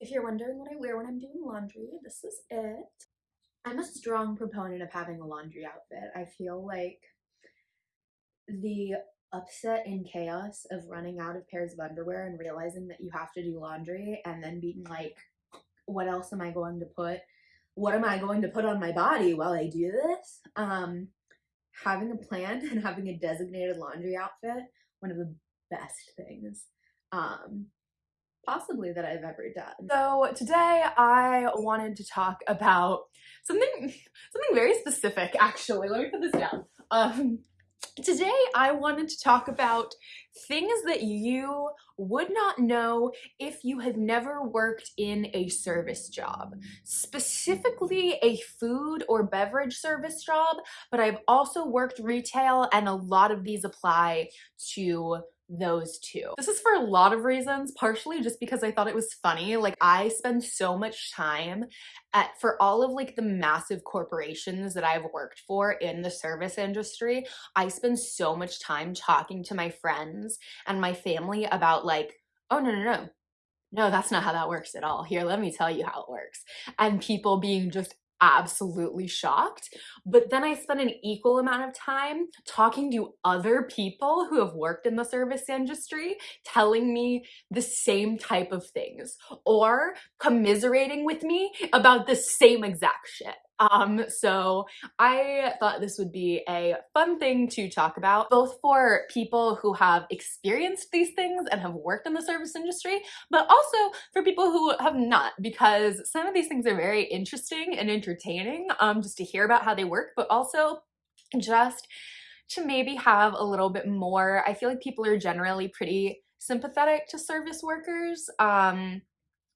If you're wondering what I wear when I'm doing laundry, this is it. I'm a strong proponent of having a laundry outfit. I feel like the upset and chaos of running out of pairs of underwear and realizing that you have to do laundry and then being like, what else am I going to put? What am I going to put on my body while I do this? Um, having a plan and having a designated laundry outfit, one of the best things. Um, possibly that I've ever done. So today I wanted to talk about something something very specific actually. Let me put this down. Um today I wanted to talk about things that you would not know if you had never worked in a service job, specifically a food or beverage service job, but I've also worked retail and a lot of these apply to those two. This is for a lot of reasons, partially just because I thought it was funny. Like I spend so much time at for all of like the massive corporations that I've worked for in the service industry, I spend so much time talking to my friends and my family about like, oh no, no, no. No, that's not how that works at all. Here, let me tell you how it works. And people being just absolutely shocked. But then I spent an equal amount of time talking to other people who have worked in the service industry, telling me the same type of things or commiserating with me about the same exact shit. Um, so I thought this would be a fun thing to talk about, both for people who have experienced these things and have worked in the service industry, but also for people who have not, because some of these things are very interesting and entertaining um, just to hear about how they work, but also just to maybe have a little bit more, I feel like people are generally pretty sympathetic to service workers. Um,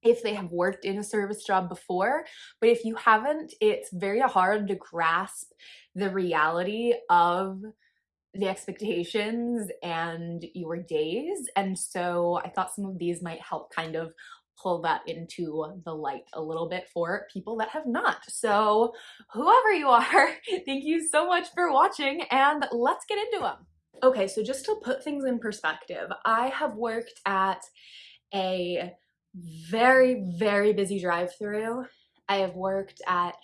if they have worked in a service job before. But if you haven't, it's very hard to grasp the reality of the expectations and your days. And so I thought some of these might help kind of pull that into the light a little bit for people that have not. So whoever you are, thank you so much for watching and let's get into them. Okay, so just to put things in perspective, I have worked at a very, very busy drive through. I have worked at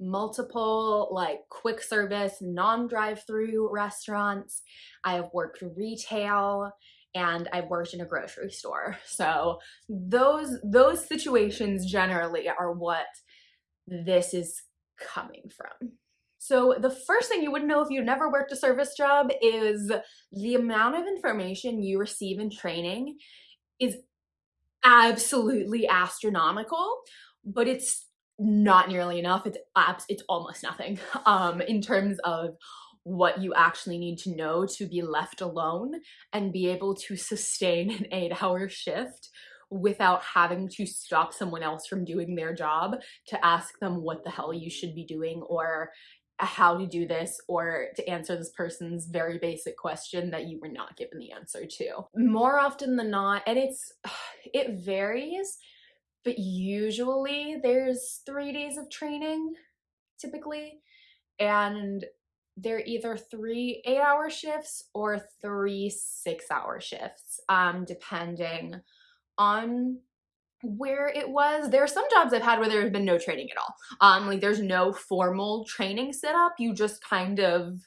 multiple like quick service, non-drive through restaurants. I have worked retail and I've worked in a grocery store. So those, those situations generally are what this is coming from. So the first thing you wouldn't know if you never worked a service job is the amount of information you receive in training is absolutely astronomical, but it's not nearly enough. It's abs it's almost nothing um, in terms of what you actually need to know to be left alone and be able to sustain an eight hour shift without having to stop someone else from doing their job to ask them what the hell you should be doing or how to do this or to answer this person's very basic question that you were not given the answer to. More often than not, and it's, it varies, but usually there's three days of training typically, and they're either three eight hour shifts or three six hour shifts, um, depending on where it was. There are some jobs I've had where there's been no training at all. Um, like there's no formal training set up. You just kind of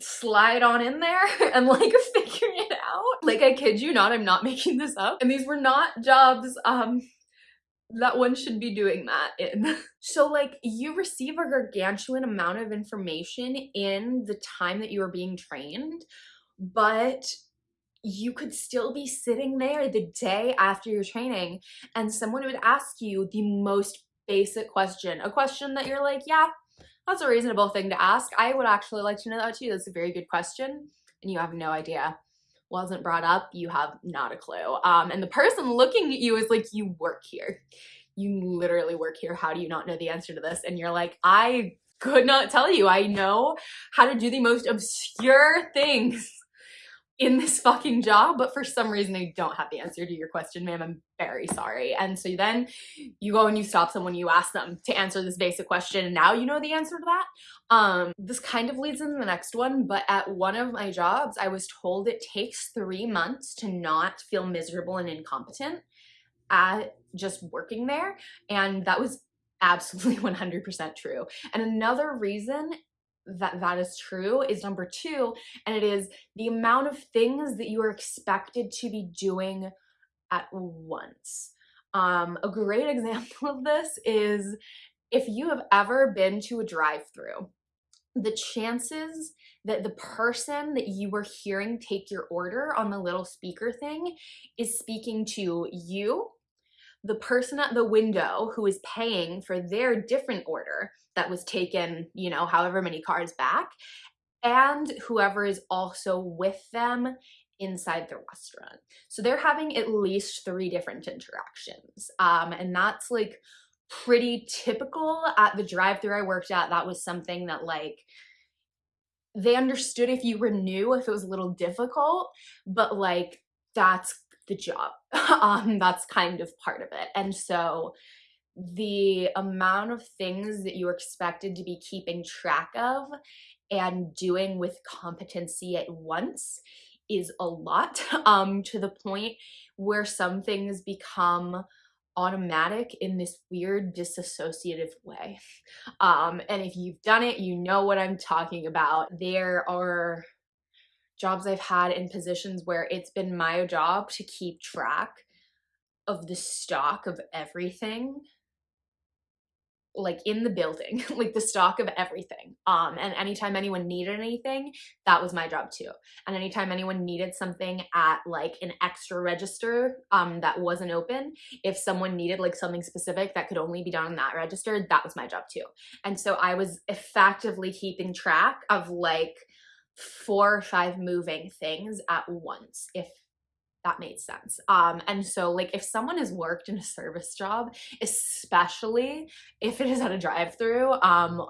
slide on in there and like figure it out. Like I kid you not, I'm not making this up. And these were not jobs um that one should be doing that in. so like you receive a gargantuan amount of information in the time that you are being trained, but you could still be sitting there the day after your training and someone would ask you the most basic question, a question that you're like, yeah, that's a reasonable thing to ask. I would actually like to know that too. That's a very good question. And you have no idea. Wasn't brought up, you have not a clue. Um, and the person looking at you is like, you work here. You literally work here. How do you not know the answer to this? And you're like, I could not tell you. I know how to do the most obscure things in this fucking job, but for some reason I don't have the answer to your question, ma'am. I'm very sorry. And so then you go and you stop someone, you ask them to answer this basic question, and now you know the answer to that. Um, this kind of leads into the next one, but at one of my jobs, I was told it takes three months to not feel miserable and incompetent at just working there. And that was absolutely 100% true. And another reason that that is true is number two, and it is the amount of things that you are expected to be doing at once. Um, a great example of this is if you have ever been to a drive through, the chances that the person that you were hearing take your order on the little speaker thing is speaking to you, the person at the window who is paying for their different order that was taken, you know, however many cars back, and whoever is also with them inside the restaurant. So they're having at least three different interactions. Um, and that's like pretty typical at the drive-through I worked at. That was something that like they understood if you were new, if it was a little difficult, but like that's the job. um, that's kind of part of it. And so the amount of things that you're expected to be keeping track of and doing with competency at once is a lot um, to the point where some things become automatic in this weird disassociative way. Um, and if you've done it, you know what I'm talking about. There are jobs I've had in positions where it's been my job to keep track of the stock of everything like in the building, like the stock of everything. Um, and anytime anyone needed anything, that was my job too. And anytime anyone needed something at like an extra register um, that wasn't open, if someone needed like something specific that could only be done on that register, that was my job too. And so I was effectively keeping track of like four or five moving things at once, if that made sense. Um, and so like if someone has worked in a service job, especially if it is at a drive through, um,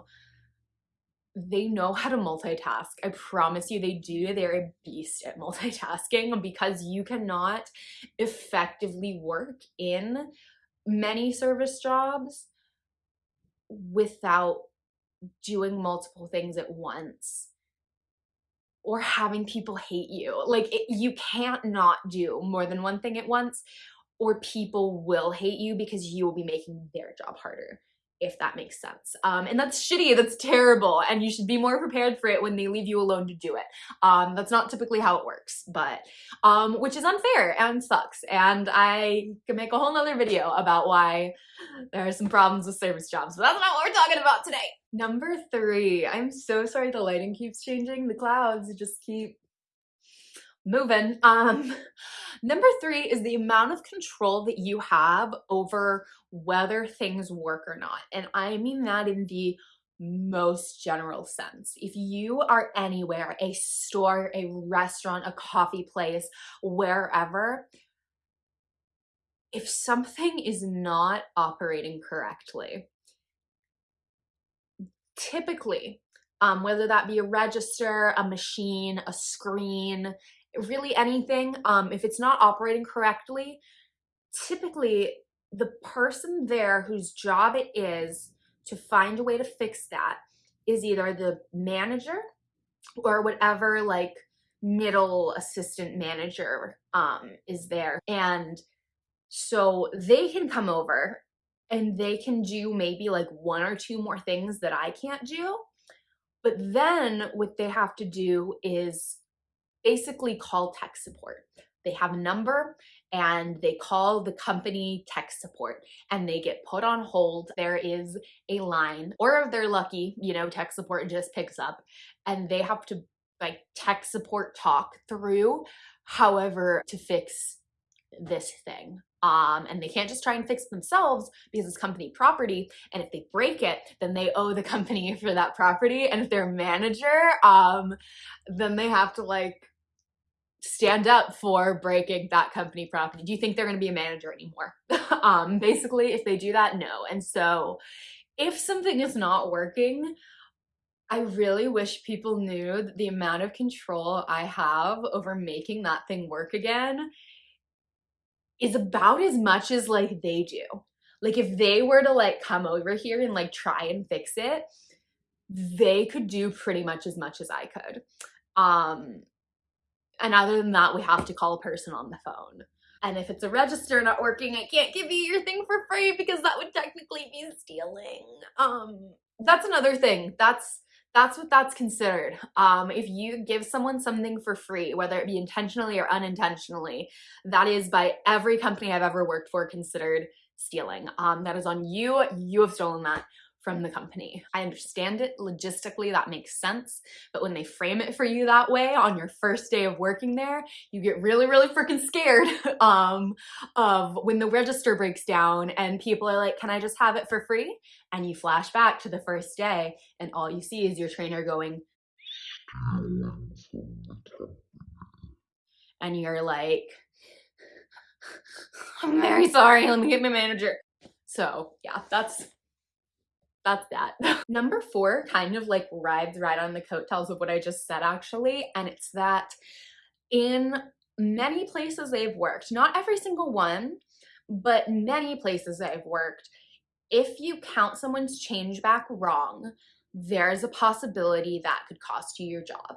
they know how to multitask. I promise you they do. They're a beast at multitasking because you cannot effectively work in many service jobs without doing multiple things at once or having people hate you. Like it, you can't not do more than one thing at once or people will hate you because you will be making their job harder if that makes sense. Um, and that's shitty, that's terrible, and you should be more prepared for it when they leave you alone to do it. Um, that's not typically how it works, but, um, which is unfair and sucks. And I can make a whole nother video about why there are some problems with service jobs, but that's not what we're talking about today. Number three, I'm so sorry the lighting keeps changing. The clouds just keep moving. Um, number three is the amount of control that you have over whether things work or not. And I mean that in the most general sense. If you are anywhere, a store, a restaurant, a coffee place, wherever, if something is not operating correctly, typically, um, whether that be a register, a machine, a screen, really anything, um, if it's not operating correctly, typically the person there whose job it is to find a way to fix that is either the manager or whatever like middle assistant manager um, is there. And so they can come over and they can do maybe like one or two more things that I can't do. But then what they have to do is basically call tech support. They have a number and they call the company tech support and they get put on hold. There is a line, or if they're lucky, you know, tech support just picks up and they have to like tech support talk through however to fix this thing. Um, and they can't just try and fix themselves because it's company property. And if they break it, then they owe the company for that property. And if they're a manager, um, then they have to like stand up for breaking that company property. Do you think they're going to be a manager anymore? um, basically, if they do that, no. And so if something is not working, I really wish people knew the amount of control I have over making that thing work again is about as much as like they do. Like if they were to like come over here and like try and fix it, they could do pretty much as much as I could. Um, and other than that, we have to call a person on the phone. And if it's a register not working, I can't give you your thing for free because that would technically be stealing. Um, that's another thing. That's that's what that's considered. Um, if you give someone something for free, whether it be intentionally or unintentionally, that is by every company I've ever worked for considered stealing. Um, that is on you. You have stolen that from the company. I understand it logistically, that makes sense, but when they frame it for you that way on your first day of working there, you get really, really freaking scared um, of when the register breaks down and people are like, can I just have it for free? And you flash back to the first day and all you see is your trainer going, and you're like, I'm very sorry, let me get my manager. So yeah, that's that's that. Number four kind of like rides right on the coattails of what I just said actually, and it's that in many places they've worked, not every single one, but many places I've worked, if you count someone's change back wrong, there's a possibility that could cost you your job.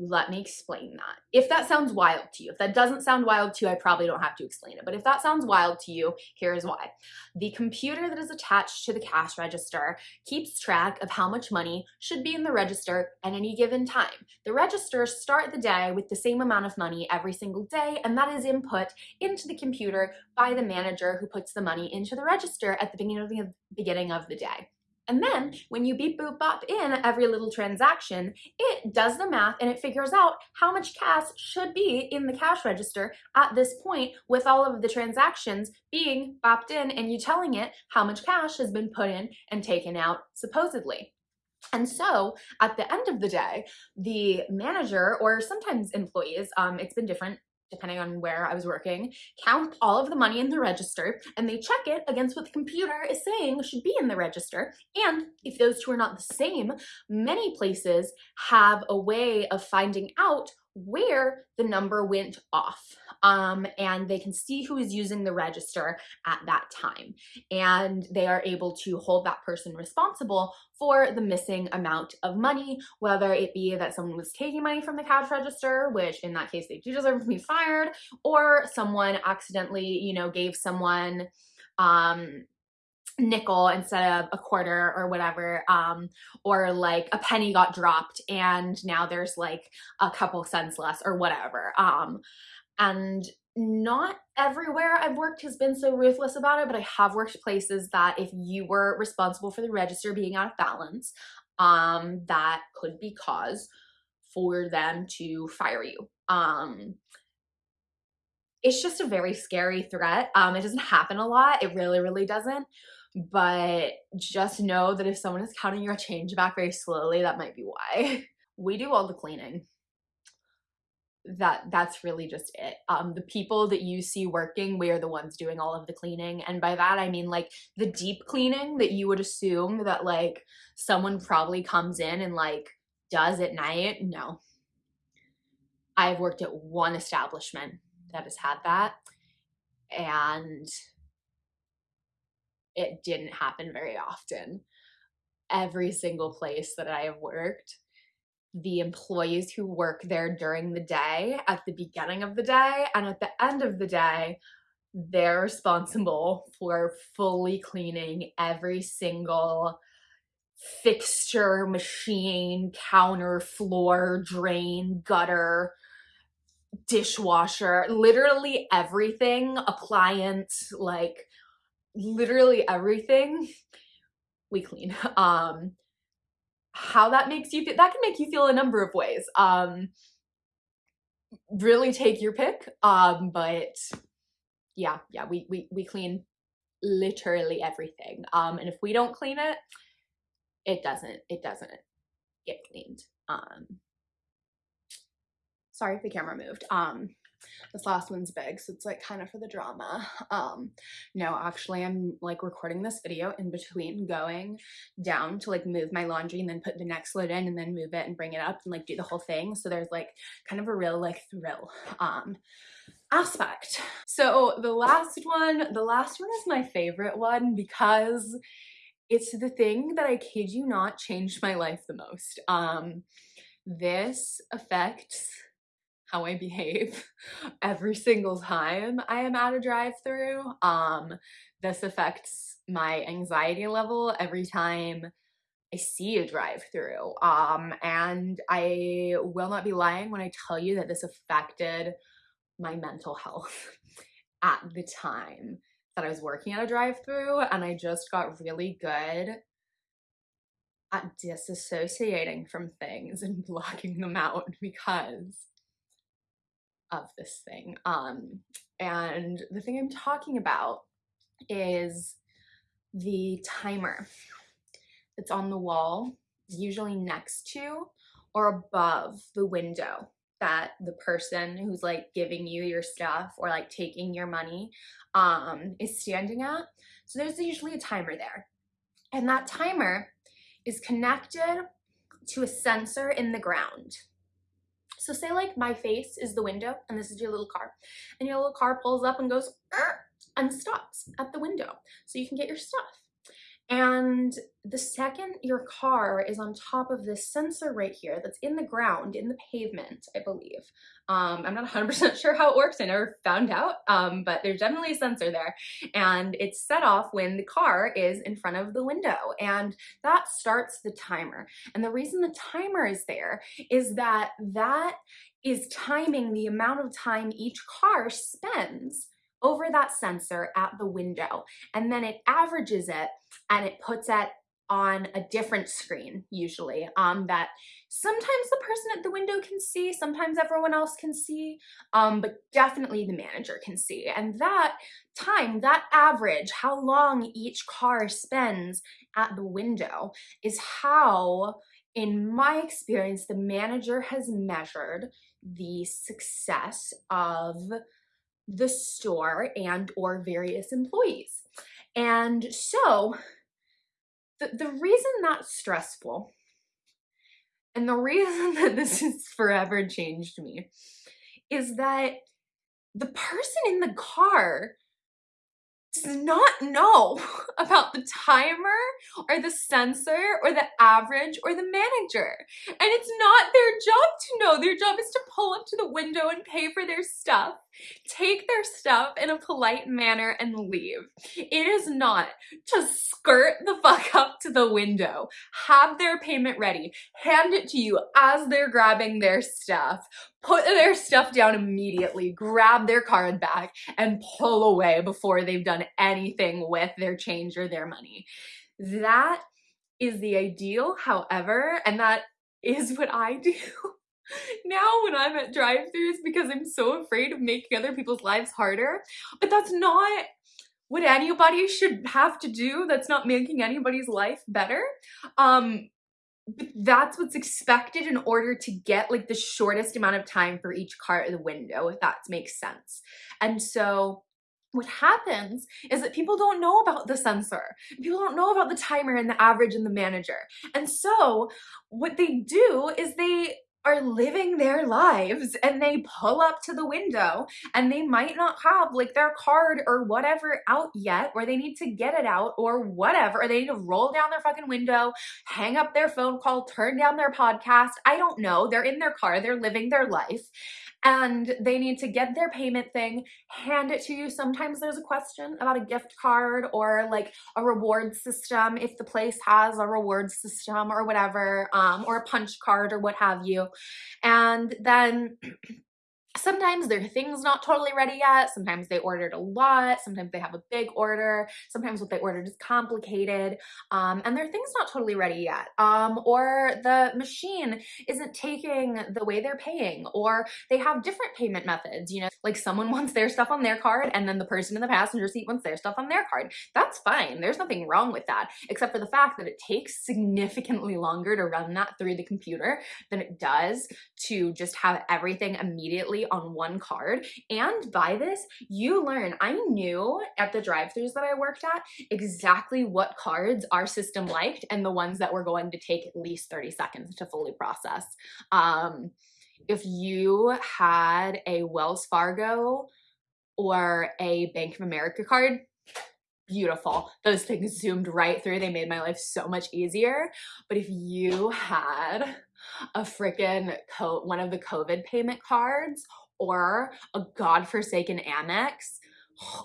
Let me explain that. If that sounds wild to you, if that doesn't sound wild to you, I probably don't have to explain it. But if that sounds wild to you, here's why. The computer that is attached to the cash register keeps track of how much money should be in the register at any given time. The registers start the day with the same amount of money every single day, and that is input into the computer by the manager who puts the money into the register at the beginning of the, beginning of the day. And then when you beep boop bop in every little transaction, it does the math and it figures out how much cash should be in the cash register at this point with all of the transactions being bopped in and you telling it how much cash has been put in and taken out supposedly. And so at the end of the day, the manager or sometimes employees, um, it's been different depending on where I was working, count all of the money in the register and they check it against what the computer is saying should be in the register. And if those two are not the same, many places have a way of finding out where the number went off um, and they can see who is using the register at that time. And they are able to hold that person responsible for the missing amount of money whether it be that someone was taking money from the cash register which in that case they do deserve to be fired or someone accidentally you know gave someone um nickel instead of a quarter or whatever um or like a penny got dropped and now there's like a couple cents less or whatever um and not everywhere I've worked has been so ruthless about it, but I have worked places that if you were responsible for the register being out of balance, um, that could be cause for them to fire you. Um, it's just a very scary threat. Um, it doesn't happen a lot. It really, really doesn't but just know that if someone is counting your change back very slowly, that might be why. We do all the cleaning. That that's really just it. Um, the people that you see working, we are the ones doing all of the cleaning. And by that I mean like the deep cleaning that you would assume that like someone probably comes in and like does at night. No. I've worked at one establishment that has had that. And it didn't happen very often. Every single place that I have worked, the employees who work there during the day, at the beginning of the day, and at the end of the day, they're responsible for fully cleaning every single fixture, machine, counter, floor, drain, gutter, dishwasher, literally everything, appliance, like literally everything we clean. Um, how that makes you feel, that can make you feel a number of ways. Um, really take your pick. Um, but yeah, yeah, we, we, we clean literally everything. Um, and if we don't clean it, it doesn't, it doesn't get cleaned. Um, sorry if the camera moved. Um, this last one's big, so it's like kind of for the drama. Um, no, actually I'm like recording this video in between going down to like move my laundry and then put the next load in and then move it and bring it up and like do the whole thing. So there's like kind of a real like thrill um aspect. So the last one, the last one is my favorite one because it's the thing that I kid you not changed my life the most. Um, this affects how I behave every single time I am at a drive-through. Um, this affects my anxiety level every time I see a drive-through. Um, and I will not be lying when I tell you that this affected my mental health at the time that I was working at a drive-through and I just got really good at disassociating from things and blocking them out because of this thing. Um, and the thing I'm talking about is the timer that's on the wall, usually next to or above the window that the person who's like giving you your stuff or like taking your money um, is standing at. So there's usually a timer there. And that timer is connected to a sensor in the ground. So say like my face is the window and this is your little car and your little car pulls up and goes ah, and stops at the window so you can get your stuff. And the second your car is on top of this sensor right here that's in the ground, in the pavement, I believe. Um, I'm not 100% sure how it works. I never found out, um, but there's definitely a sensor there. And it's set off when the car is in front of the window. And that starts the timer. And the reason the timer is there is that that is timing the amount of time each car spends over that sensor at the window. And then it averages it and it puts it on a different screen usually um, that sometimes the person at the window can see, sometimes everyone else can see, um, but definitely the manager can see. And that time, that average, how long each car spends at the window is how, in my experience, the manager has measured the success of the store and or various employees. And so the, the reason that's stressful and the reason that this has forever changed me is that the person in the car does not know about the timer or the sensor or the average or the manager. And it's not their job to know. Their job is to pull up to the window and pay for their stuff take their stuff in a polite manner and leave. It is not to skirt the fuck up to the window, have their payment ready, hand it to you as they're grabbing their stuff, put their stuff down immediately, grab their card back, and pull away before they've done anything with their change or their money. That is the ideal, however, and that is what I do now when I'm at drive-throughs because I'm so afraid of making other people's lives harder. But that's not what anybody should have to do. That's not making anybody's life better. Um, that's what's expected in order to get like the shortest amount of time for each car at the window, if that makes sense. And so what happens is that people don't know about the sensor. People don't know about the timer and the average and the manager. And so what they do is they are living their lives and they pull up to the window and they might not have like their card or whatever out yet or they need to get it out or whatever or they need to roll down their fucking window hang up their phone call turn down their podcast i don't know they're in their car they're living their life and they need to get their payment thing, hand it to you. Sometimes there's a question about a gift card or like a reward system if the place has a reward system or whatever, um, or a punch card or what have you. And then Sometimes their thing's not totally ready yet. Sometimes they ordered a lot. Sometimes they have a big order. Sometimes what they ordered is complicated. Um, and their thing's not totally ready yet. Um, or the machine isn't taking the way they're paying. Or they have different payment methods. You know, like someone wants their stuff on their card and then the person in the passenger seat wants their stuff on their card. That's fine. There's nothing wrong with that, except for the fact that it takes significantly longer to run that through the computer than it does to just have everything immediately on one card. And by this, you learn. I knew at the drive-throughs that I worked at exactly what cards our system liked and the ones that were going to take at least 30 seconds to fully process. Um, if you had a Wells Fargo or a Bank of America card, beautiful. Those things zoomed right through. They made my life so much easier. But if you had a freaking coat, one of the COVID payment cards or a godforsaken Amex.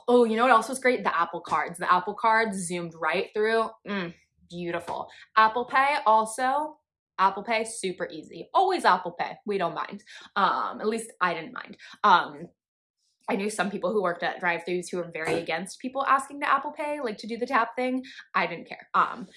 Oh, you know what else was great? The Apple cards. The Apple cards zoomed right through. Mm, beautiful. Apple Pay also. Apple Pay, super easy. Always Apple Pay. We don't mind. Um, at least I didn't mind. Um, I knew some people who worked at drive-thrus who were very against people asking to Apple Pay, like to do the tap thing. I didn't care. Um,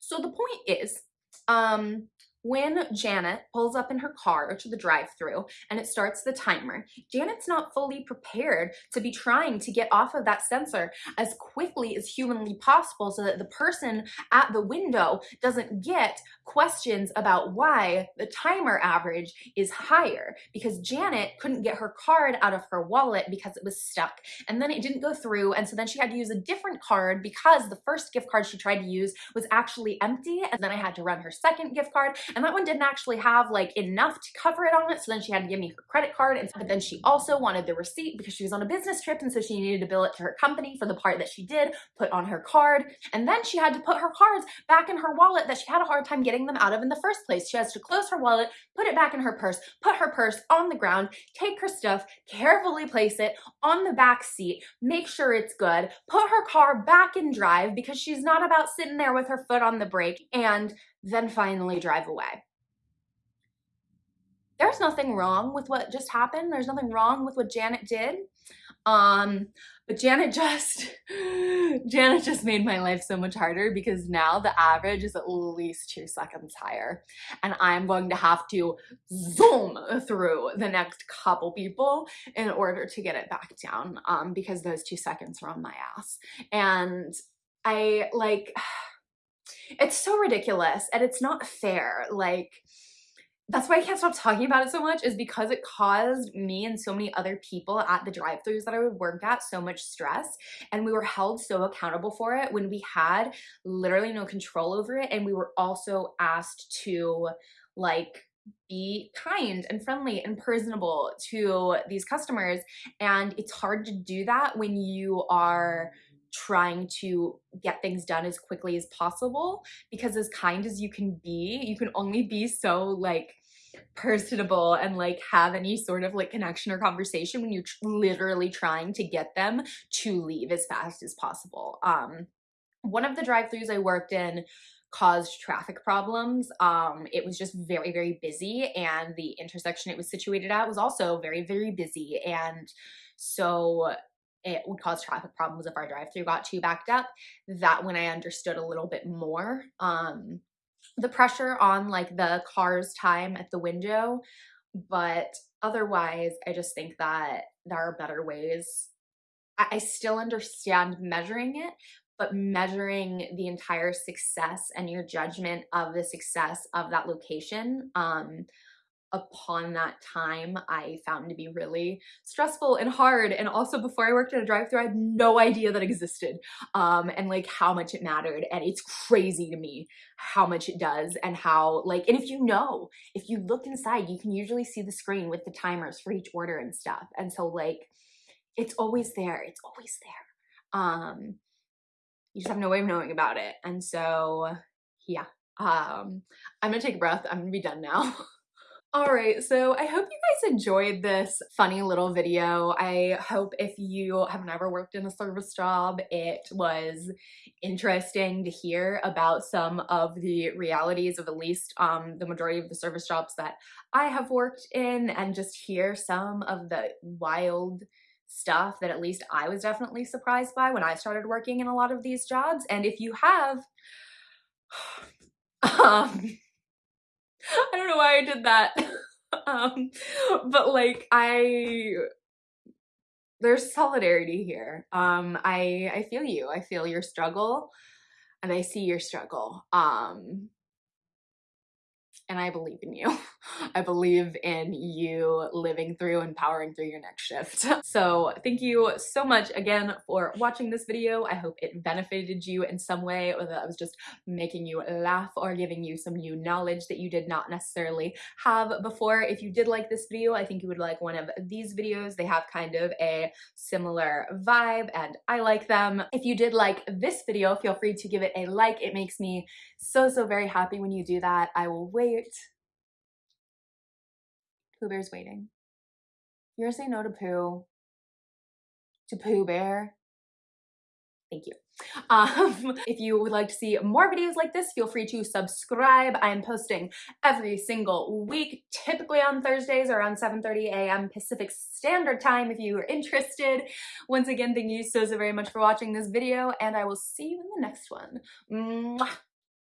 so the point is, um, when Janet pulls up in her car to the drive-through and it starts the timer, Janet's not fully prepared to be trying to get off of that sensor as quickly as humanly possible so that the person at the window doesn't get questions about why the timer average is higher because Janet couldn't get her card out of her wallet because it was stuck. And then it didn't go through and so then she had to use a different card because the first gift card she tried to use was actually empty and then I had to run her second gift card and that one didn't actually have like enough to cover it on it. So then she had to give me her credit card. And but then she also wanted the receipt because she was on a business trip. And so she needed to bill it to her company for the part that she did put on her card. And then she had to put her cards back in her wallet that she had a hard time getting them out of in the first place. She has to close her wallet, put it back in her purse, put her purse on the ground, take her stuff, carefully place it on the back seat, make sure it's good, put her car back in drive because she's not about sitting there with her foot on the brake and then finally drive away. There's nothing wrong with what just happened. There's nothing wrong with what Janet did. Um, but Janet just, Janet just made my life so much harder because now the average is at least two seconds higher. And I'm going to have to zoom through the next couple people in order to get it back down um, because those two seconds are on my ass. And I like, it's so ridiculous and it's not fair. Like, that's why I can't stop talking about it so much is because it caused me and so many other people at the drive-thrus that I would work at so much stress and we were held so accountable for it when we had literally no control over it and we were also asked to like be kind and friendly and personable to these customers and it's hard to do that when you are trying to get things done as quickly as possible because as kind as you can be, you can only be so like personable and like have any sort of like connection or conversation when you're literally trying to get them to leave as fast as possible. Um, one of the drive-throughs I worked in caused traffic problems. Um, it was just very, very busy and the intersection it was situated at was also very, very busy. And so it would cause traffic problems if our drive-through got too backed up. That when I understood a little bit more, um, the pressure on like the car's time at the window, but otherwise, I just think that there are better ways. I, I still understand measuring it, but measuring the entire success and your judgment of the success of that location um, upon that time I found to be really stressful and hard. And also before I worked at a drive-thru, I had no idea that existed um, and like how much it mattered. And it's crazy to me how much it does and how like, and if you know, if you look inside, you can usually see the screen with the timers for each order and stuff. And so like, it's always there. It's always there. Um, you just have no way of knowing about it. And so, yeah, um, I'm gonna take a breath. I'm gonna be done now. All right, so I hope you guys enjoyed this funny little video. I hope if you have never worked in a service job, it was interesting to hear about some of the realities of at least um, the majority of the service jobs that I have worked in and just hear some of the wild stuff that at least I was definitely surprised by when I started working in a lot of these jobs. And if you have, um, I don't know why I did that. um, but like I there's solidarity here. Um, I I feel you. I feel your struggle and I see your struggle. Um, and I believe in you. I believe in you living through and powering through your next shift. So thank you so much again for watching this video. I hope it benefited you in some way or that I was just making you laugh or giving you some new knowledge that you did not necessarily have before. If you did like this video, I think you would like one of these videos. They have kind of a similar vibe and I like them. If you did like this video, feel free to give it a like. It makes me so, so very happy when you do that. I will wait Pooh Bear's waiting. You're gonna say no to Pooh. To Pooh Bear. Thank you. Um, if you would like to see more videos like this, feel free to subscribe. I am posting every single week, typically on Thursdays around 7.30 a.m. Pacific Standard Time if you are interested. Once again, thank you so, so very much for watching this video, and I will see you in the next one. Mwah!